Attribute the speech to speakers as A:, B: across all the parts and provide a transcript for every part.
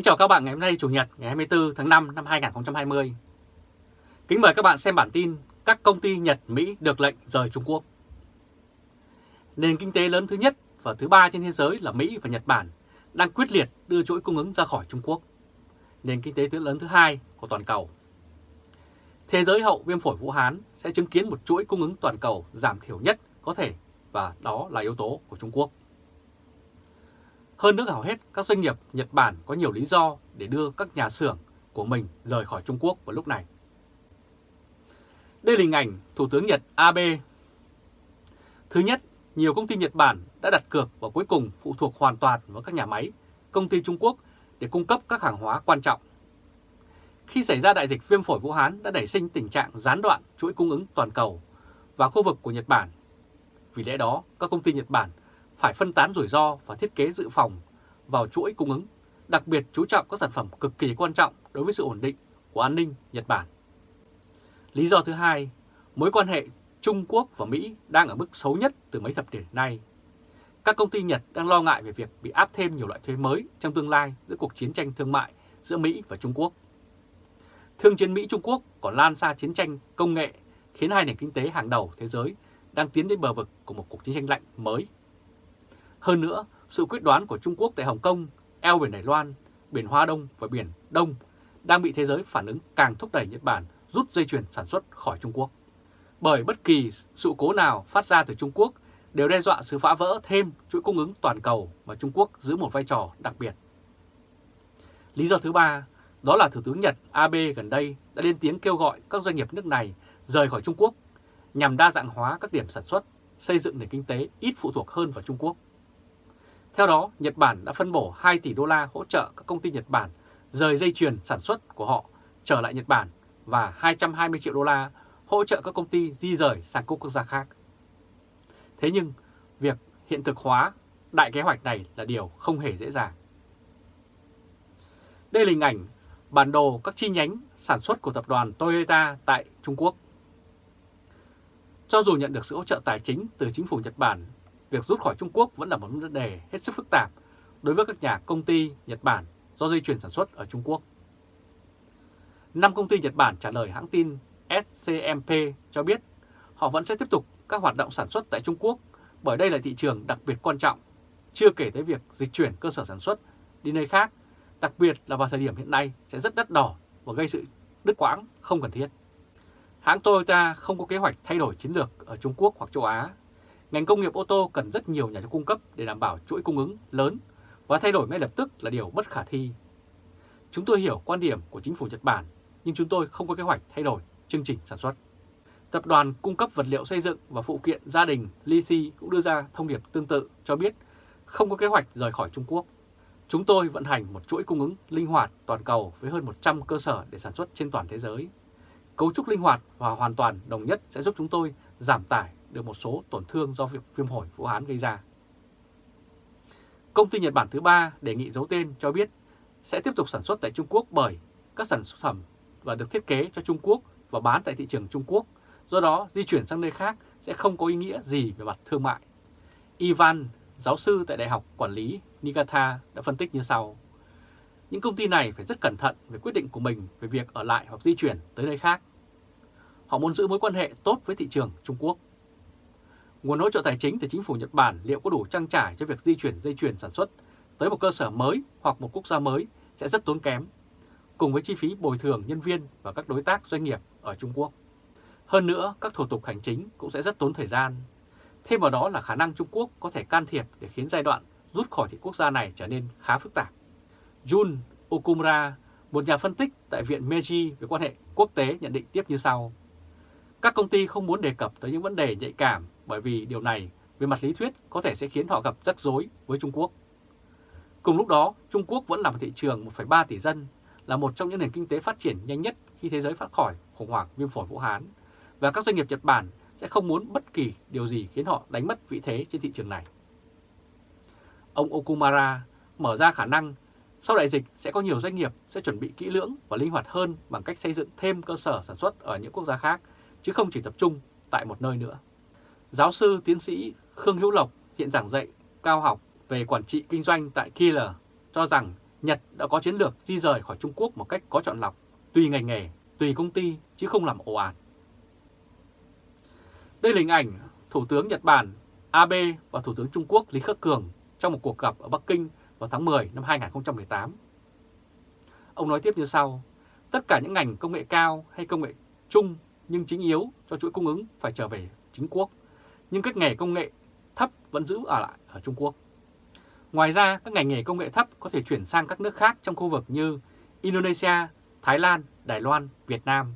A: Kính chào các bạn ngày hôm nay, Chủ nhật, ngày 24 tháng 5 năm 2020. Kính mời các bạn xem bản tin các công ty Nhật, Mỹ được lệnh rời Trung Quốc. Nền kinh tế lớn thứ nhất và thứ ba trên thế giới là Mỹ và Nhật Bản đang quyết liệt đưa chuỗi cung ứng ra khỏi Trung Quốc. Nền kinh tế thứ lớn thứ hai của toàn cầu. Thế giới hậu viêm phổi Vũ Hán sẽ chứng kiến một chuỗi cung ứng toàn cầu giảm thiểu nhất có thể, và đó là yếu tố của Trung Quốc. Hơn nữa hầu hết các doanh nghiệp Nhật Bản có nhiều lý do để đưa các nhà xưởng của mình rời khỏi Trung Quốc vào lúc này. Đây là hình ảnh Thủ tướng Nhật Abe. Thứ nhất, nhiều công ty Nhật Bản đã đặt cược và cuối cùng phụ thuộc hoàn toàn vào các nhà máy, công ty Trung Quốc để cung cấp các hàng hóa quan trọng. Khi xảy ra đại dịch viêm phổi Vũ Hán đã đẩy sinh tình trạng gián đoạn chuỗi cung ứng toàn cầu và khu vực của Nhật Bản. Vì lẽ đó, các công ty Nhật Bản phải phân tán rủi ro và thiết kế dự phòng vào chuỗi cung ứng, đặc biệt chú trọng các sản phẩm cực kỳ quan trọng đối với sự ổn định của an ninh Nhật Bản. Lý do thứ hai, mối quan hệ Trung Quốc và Mỹ đang ở mức xấu nhất từ mấy thập kỷ nay. Các công ty Nhật đang lo ngại về việc bị áp thêm nhiều loại thuế mới trong tương lai giữa cuộc chiến tranh thương mại giữa Mỹ và Trung Quốc. Thương chiến Mỹ-Trung Quốc còn lan xa chiến tranh công nghệ khiến hai nền kinh tế hàng đầu thế giới đang tiến đến bờ vực của một cuộc chiến tranh lạnh mới hơn nữa, sự quyết đoán của Trung Quốc tại Hồng Kông, eo biển Đài Loan, biển Hoa Đông và biển Đông đang bị thế giới phản ứng càng thúc đẩy Nhật Bản rút dây chuyền sản xuất khỏi Trung Quốc. Bởi bất kỳ sự cố nào phát ra từ Trung Quốc đều đe dọa sự phá vỡ thêm chuỗi cung ứng toàn cầu mà Trung Quốc giữ một vai trò đặc biệt. Lý do thứ ba, đó là Thủ tướng Nhật Abe gần đây đã lên tiếng kêu gọi các doanh nghiệp nước này rời khỏi Trung Quốc nhằm đa dạng hóa các điểm sản xuất, xây dựng nền kinh tế ít phụ thuộc hơn vào Trung Quốc theo đó, Nhật Bản đã phân bổ 2 tỷ đô la hỗ trợ các công ty Nhật Bản rời dây chuyền sản xuất của họ trở lại Nhật Bản và 220 triệu đô la hỗ trợ các công ty di rời sang các quốc gia khác. Thế nhưng, việc hiện thực hóa đại kế hoạch này là điều không hề dễ dàng. Đây là hình ảnh bản đồ các chi nhánh sản xuất của tập đoàn Toyota tại Trung Quốc. Cho dù nhận được sự hỗ trợ tài chính từ chính phủ Nhật Bản việc rút khỏi Trung Quốc vẫn là một vấn đề hết sức phức tạp đối với các nhà công ty Nhật Bản do dây chuyển sản xuất ở Trung Quốc. Năm công ty Nhật Bản trả lời hãng tin SCMP cho biết họ vẫn sẽ tiếp tục các hoạt động sản xuất tại Trung Quốc bởi đây là thị trường đặc biệt quan trọng, chưa kể tới việc dịch chuyển cơ sở sản xuất đi nơi khác, đặc biệt là vào thời điểm hiện nay sẽ rất đắt đỏ và gây sự đứt quãng không cần thiết. Hãng Toyota không có kế hoạch thay đổi chiến lược ở Trung Quốc hoặc châu Á Ngành công nghiệp ô tô cần rất nhiều nhà cung cấp để đảm bảo chuỗi cung ứng lớn và thay đổi ngay lập tức là điều bất khả thi. Chúng tôi hiểu quan điểm của chính phủ Nhật Bản, nhưng chúng tôi không có kế hoạch thay đổi chương trình sản xuất. Tập đoàn cung cấp vật liệu xây dựng và phụ kiện gia đình Lisi cũng đưa ra thông điệp tương tự cho biết không có kế hoạch rời khỏi Trung Quốc. Chúng tôi vận hành một chuỗi cung ứng linh hoạt toàn cầu với hơn 100 cơ sở để sản xuất trên toàn thế giới. Cấu trúc linh hoạt và hoàn toàn đồng nhất sẽ giúp chúng tôi giảm tải được một số tổn thương do việc viêm phổi Vũ Hán gây ra. Công ty Nhật Bản thứ ba đề nghị giấu tên cho biết sẽ tiếp tục sản xuất tại Trung Quốc bởi các sản phẩm và được thiết kế cho Trung Quốc và bán tại thị trường Trung Quốc, do đó di chuyển sang nơi khác sẽ không có ý nghĩa gì về mặt thương mại. Ivan, giáo sư tại Đại học Quản lý Niigata đã phân tích như sau. Những công ty này phải rất cẩn thận về quyết định của mình về việc ở lại hoặc di chuyển tới nơi khác. Họ muốn giữ mối quan hệ tốt với thị trường Trung Quốc. Nguồn hỗ trợ tài chính từ chính phủ Nhật Bản liệu có đủ trang trải cho việc di chuyển dây chuyền sản xuất tới một cơ sở mới hoặc một quốc gia mới sẽ rất tốn kém, cùng với chi phí bồi thường nhân viên và các đối tác doanh nghiệp ở Trung Quốc. Hơn nữa, các thủ tục hành chính cũng sẽ rất tốn thời gian. Thêm vào đó là khả năng Trung Quốc có thể can thiệp để khiến giai đoạn rút khỏi thị quốc gia này trở nên khá phức tạp. Jun Okumura, một nhà phân tích tại Viện Meiji về quan hệ quốc tế nhận định tiếp như sau. Các công ty không muốn đề cập tới những vấn đề nhạy cảm bởi vì điều này về mặt lý thuyết có thể sẽ khiến họ gặp rắc rối với Trung Quốc. Cùng lúc đó, Trung Quốc vẫn là một thị trường 1,3 tỷ dân, là một trong những nền kinh tế phát triển nhanh nhất khi thế giới phát khỏi khủng hoảng viêm phổi Vũ Hán, và các doanh nghiệp Nhật Bản sẽ không muốn bất kỳ điều gì khiến họ đánh mất vị thế trên thị trường này. Ông Okumara mở ra khả năng sau đại dịch sẽ có nhiều doanh nghiệp sẽ chuẩn bị kỹ lưỡng và linh hoạt hơn bằng cách xây dựng thêm cơ sở sản xuất ở những quốc gia khác, chứ không chỉ tập trung tại một nơi nữa. Giáo sư tiến sĩ Khương Hữu Lộc hiện giảng dạy cao học về quản trị kinh doanh tại Kieler cho rằng Nhật đã có chiến lược di rời khỏi Trung Quốc một cách có chọn lọc, tùy ngành nghề, tùy công ty chứ không làm ồ ạt. Đây là hình ảnh Thủ tướng Nhật Bản Abe và Thủ tướng Trung Quốc Lý Khắc Cường trong một cuộc gặp ở Bắc Kinh vào tháng 10 năm 2018. Ông nói tiếp như sau, tất cả những ngành công nghệ cao hay công nghệ chung nhưng chính yếu cho chuỗi cung ứng phải trở về chính quốc, nhưng các nghề công nghệ thấp vẫn giữ ở lại ở Trung Quốc. Ngoài ra, các ngành nghề công nghệ thấp có thể chuyển sang các nước khác trong khu vực như Indonesia, Thái Lan, Đài Loan, Việt Nam.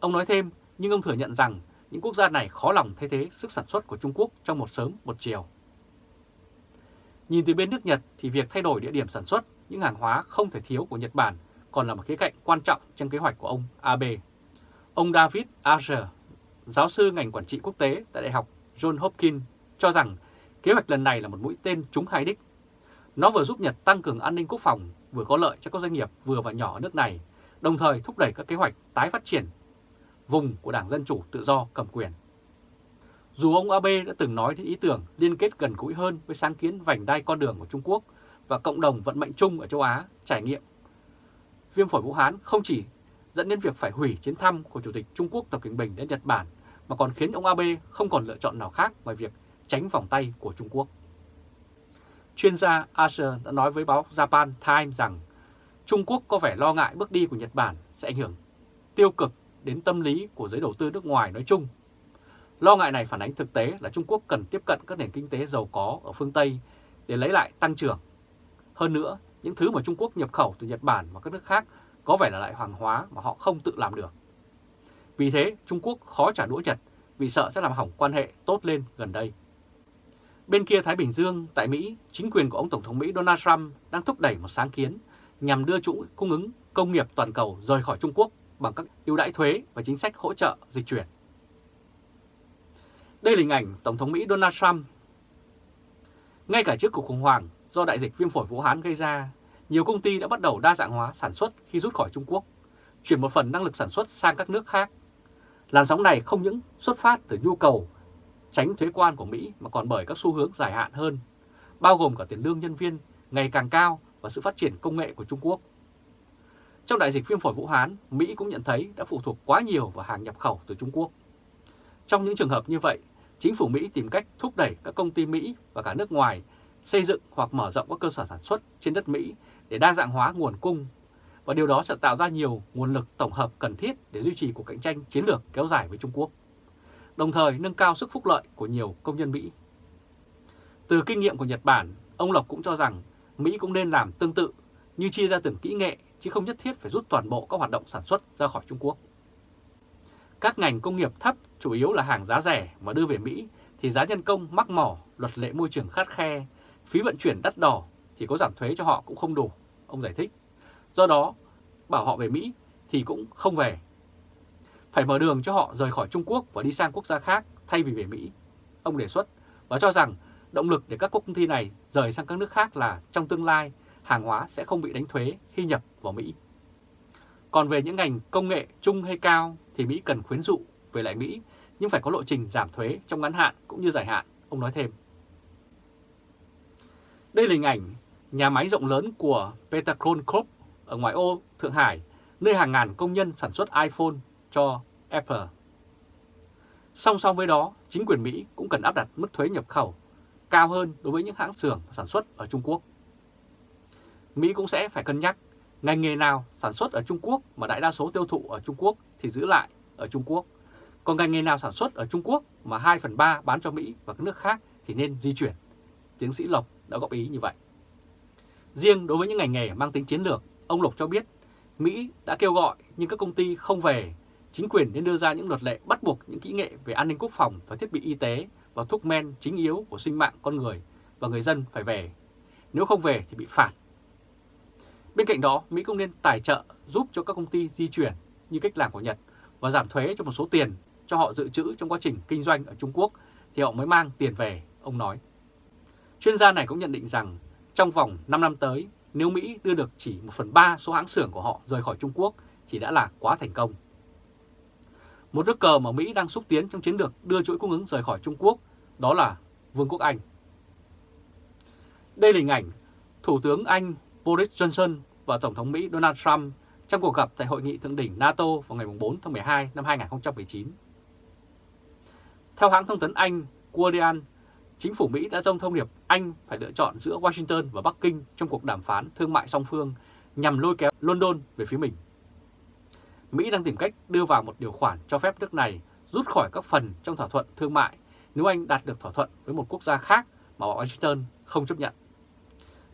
A: Ông nói thêm, nhưng ông thừa nhận rằng những quốc gia này khó lòng thay thế sức sản xuất của Trung Quốc trong một sớm một chiều. Nhìn từ bên nước Nhật thì việc thay đổi địa điểm sản xuất những hàng hóa không thể thiếu của Nhật Bản còn là một khía cạnh quan trọng trong kế hoạch của ông Abe. Ông David Asher, giáo sư ngành quản trị quốc tế tại Đại học John Hopkins, cho rằng kế hoạch lần này là một mũi tên trúng hai đích. Nó vừa giúp Nhật tăng cường an ninh quốc phòng, vừa có lợi cho các doanh nghiệp vừa và nhỏ ở nước này, đồng thời thúc đẩy các kế hoạch tái phát triển vùng của Đảng Dân Chủ Tự Do cầm quyền. Dù ông Abe đã từng nói đến ý tưởng liên kết gần gũi hơn với sáng kiến vành đai con đường của Trung Quốc và cộng đồng vận mệnh chung ở châu Á trải nghiệm, viêm phổi Vũ Hán không chỉ dẫn đến việc phải hủy chuyến thăm của Chủ tịch Trung Quốc Tập Cận Bình đến Nhật Bản mà còn khiến ông Abe không còn lựa chọn nào khác ngoài việc tránh vòng tay của Trung Quốc. Chuyên gia Asher đã nói với báo Japan Times rằng Trung Quốc có vẻ lo ngại bước đi của Nhật Bản sẽ ảnh hưởng tiêu cực đến tâm lý của giới đầu tư nước ngoài nói chung. Lo ngại này phản ánh thực tế là Trung Quốc cần tiếp cận các nền kinh tế giàu có ở phương Tây để lấy lại tăng trưởng. Hơn nữa, những thứ mà Trung Quốc nhập khẩu từ Nhật Bản và các nước khác có vẻ là lại hàng hóa mà họ không tự làm được. Vì thế, Trung Quốc khó trả đũa Nhật vì sợ sẽ làm hỏng quan hệ tốt lên gần đây. Bên kia Thái Bình Dương, tại Mỹ, chính quyền của ông Tổng thống Mỹ Donald Trump đang thúc đẩy một sáng kiến nhằm đưa chuỗi cung ứng công nghiệp toàn cầu rời khỏi Trung Quốc bằng các ưu đãi thuế và chính sách hỗ trợ dịch chuyển. Đây là hình ảnh Tổng thống Mỹ Donald Trump. Ngay cả trước cuộc khủng hoảng do đại dịch viêm phổi Vũ Hán gây ra, nhiều công ty đã bắt đầu đa dạng hóa sản xuất khi rút khỏi Trung Quốc, chuyển một phần năng lực sản xuất sang các nước khác. Làn sóng này không những xuất phát từ nhu cầu tránh thuế quan của Mỹ mà còn bởi các xu hướng dài hạn hơn, bao gồm cả tiền lương nhân viên ngày càng cao và sự phát triển công nghệ của Trung Quốc. Trong đại dịch viêm phổi Vũ Hán, Mỹ cũng nhận thấy đã phụ thuộc quá nhiều vào hàng nhập khẩu từ Trung Quốc. Trong những trường hợp như vậy, chính phủ Mỹ tìm cách thúc đẩy các công ty Mỹ và cả nước ngoài xây dựng hoặc mở rộng các cơ sở sản xuất trên đất Mỹ để đa dạng hóa nguồn cung và điều đó sẽ tạo ra nhiều nguồn lực tổng hợp cần thiết để duy trì cuộc cạnh tranh chiến lược kéo dài với Trung Quốc, đồng thời nâng cao sức phúc lợi của nhiều công nhân Mỹ. Từ kinh nghiệm của Nhật Bản, ông Lộc cũng cho rằng Mỹ cũng nên làm tương tự như chia ra từng kỹ nghệ chứ không nhất thiết phải rút toàn bộ các hoạt động sản xuất ra khỏi Trung Quốc. Các ngành công nghiệp thấp chủ yếu là hàng giá rẻ mà đưa về Mỹ thì giá nhân công mắc mỏ, luật lệ môi trường khắt khe, phí vận chuyển đắt đỏ thì có giảm thuế cho họ cũng không đủ, ông giải thích. Do đó, bảo họ về Mỹ thì cũng không về. Phải mở đường cho họ rời khỏi Trung Quốc và đi sang quốc gia khác thay vì về Mỹ. Ông đề xuất và cho rằng động lực để các công ty này rời sang các nước khác là trong tương lai hàng hóa sẽ không bị đánh thuế khi nhập vào Mỹ. Còn về những ngành công nghệ trung hay cao thì Mỹ cần khuyến dụ về lại Mỹ nhưng phải có lộ trình giảm thuế trong ngắn hạn cũng như dài hạn, ông nói thêm. Đây là hình ảnh nhà máy rộng lớn của Petacron Corp ở ngoại ô Thượng Hải, nơi hàng ngàn công nhân sản xuất iPhone cho Apple. Song song với đó, chính quyền Mỹ cũng cần áp đặt mức thuế nhập khẩu cao hơn đối với những hãng xưởng sản xuất ở Trung Quốc. Mỹ cũng sẽ phải cân nhắc ngành nghề nào sản xuất ở Trung Quốc mà đại đa số tiêu thụ ở Trung Quốc thì giữ lại ở Trung Quốc. Còn ngành nghề nào sản xuất ở Trung Quốc mà 2 phần 3 bán cho Mỹ và các nước khác thì nên di chuyển. Tiến sĩ Lộc đã góp ý như vậy. Riêng đối với những ngành nghề mang tính chiến lược, ông Lộc cho biết Mỹ đã kêu gọi nhưng các công ty không về. Chính quyền nên đưa ra những luật lệ bắt buộc những kỹ nghệ về an ninh quốc phòng và thiết bị y tế và thuốc men chính yếu của sinh mạng con người và người dân phải về. Nếu không về thì bị phạt Bên cạnh đó, Mỹ cũng nên tài trợ giúp cho các công ty di chuyển như cách làm của Nhật và giảm thuế cho một số tiền cho họ dự trữ trong quá trình kinh doanh ở Trung Quốc thì họ mới mang tiền về, ông nói. Chuyên gia này cũng nhận định rằng trong vòng 5 năm tới, nếu Mỹ đưa được chỉ 1 phần 3 số hãng xưởng của họ rời khỏi Trung Quốc thì đã là quá thành công. Một nước cờ mà Mỹ đang xúc tiến trong chiến lược đưa chuỗi cung ứng rời khỏi Trung Quốc đó là Vương quốc Anh. Đây là hình ảnh Thủ tướng Anh Boris Johnson và Tổng thống Mỹ Donald Trump trong cuộc gặp tại Hội nghị Thượng đỉnh NATO vào ngày 4 tháng 12 năm 2019. Theo hãng thông tấn Anh Guardian, chính phủ Mỹ đã dông thông điệp Anh phải lựa chọn giữa Washington và Bắc Kinh trong cuộc đàm phán thương mại song phương nhằm lôi kéo London về phía mình. Mỹ đang tìm cách đưa vào một điều khoản cho phép nước này rút khỏi các phần trong thỏa thuận thương mại nếu Anh đạt được thỏa thuận với một quốc gia khác mà Washington không chấp nhận.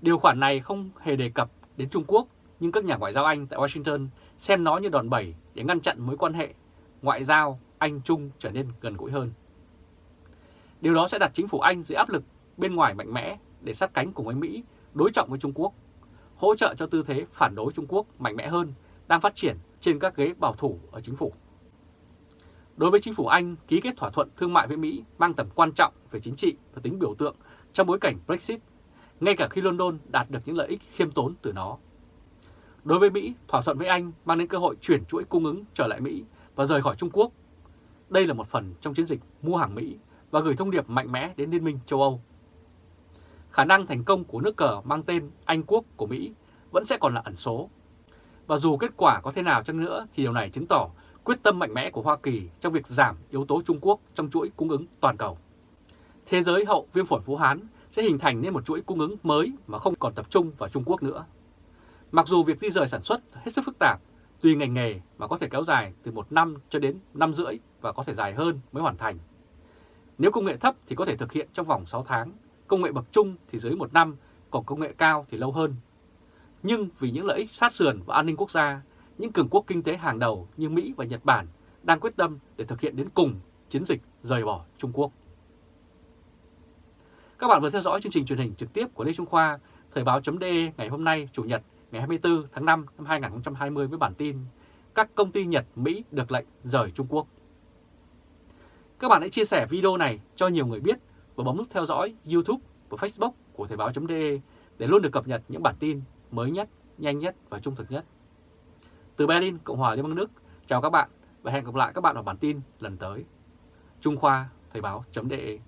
A: Điều khoản này không hề đề cập đến Trung Quốc, nhưng các nhà ngoại giao Anh tại Washington xem nó như đòn bẩy để ngăn chặn mối quan hệ ngoại giao Anh-Trung trở nên gần gũi hơn. Điều đó sẽ đặt chính phủ Anh dưới áp lực bên ngoài mạnh mẽ để sát cánh cùng với Mỹ đối trọng với Trung Quốc, hỗ trợ cho tư thế phản đối Trung Quốc mạnh mẽ hơn đang phát triển trên các ghế bảo thủ ở chính phủ. Đối với chính phủ Anh, ký kết thỏa thuận thương mại với Mỹ mang tầm quan trọng về chính trị và tính biểu tượng trong bối cảnh Brexit, ngay cả khi London đạt được những lợi ích khiêm tốn từ nó. Đối với Mỹ, thỏa thuận với Anh mang đến cơ hội chuyển chuỗi cung ứng trở lại Mỹ và rời khỏi Trung Quốc. Đây là một phần trong chiến dịch mua hàng Mỹ và gửi thông điệp mạnh mẽ đến Liên minh châu Âu. Khả năng thành công của nước cờ mang tên Anh Quốc của Mỹ vẫn sẽ còn là ẩn số. Và dù kết quả có thế nào chăng nữa thì điều này chứng tỏ quyết tâm mạnh mẽ của Hoa Kỳ trong việc giảm yếu tố Trung Quốc trong chuỗi cung ứng toàn cầu. Thế giới hậu viêm phổi phú Hán sẽ hình thành nên một chuỗi cung ứng mới mà không còn tập trung vào Trung Quốc nữa. Mặc dù việc di rời sản xuất hết sức phức tạp, tùy ngành nghề mà có thể kéo dài từ một năm cho đến năm rưỡi và có thể dài hơn mới hoàn thành. Nếu công nghệ thấp thì có thể thực hiện trong vòng 6 tháng, công nghệ bậc trung thì dưới một năm, còn công nghệ cao thì lâu hơn. Nhưng vì những lợi ích sát sườn và an ninh quốc gia, những cường quốc kinh tế hàng đầu như Mỹ và Nhật Bản đang quyết tâm để thực hiện đến cùng chiến dịch rời bỏ Trung Quốc. Các bạn vừa theo dõi chương trình truyền hình trực tiếp của Lê Trung Khoa, Thời báo.de ngày hôm nay, Chủ nhật ngày 24 tháng 5 năm 2020 với bản tin Các công ty Nhật, Mỹ được lệnh rời Trung Quốc. Các bạn hãy chia sẻ video này cho nhiều người biết và bấm nút theo dõi YouTube và Facebook của Thời báo.de để luôn được cập nhật những bản tin mới nhất, nhanh nhất và trung thực nhất. Từ Berlin, Cộng hòa Liên bang Đức, chào các bạn và hẹn gặp lại các bạn ở bản tin lần tới. Trung Khoa, Thời báo.de